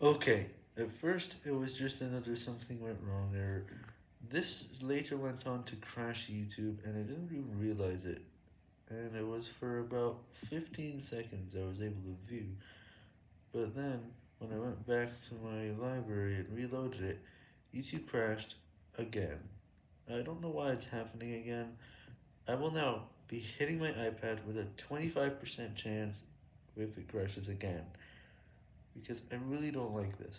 Okay, at first it was just another something went wrong error. This later went on to crash YouTube and I didn't even realize it. And it was for about 15 seconds I was able to view. But then, when I went back to my library and reloaded it, YouTube crashed again. I don't know why it's happening again. I will now be hitting my iPad with a 25% chance if it crashes again. Because I really don't like this.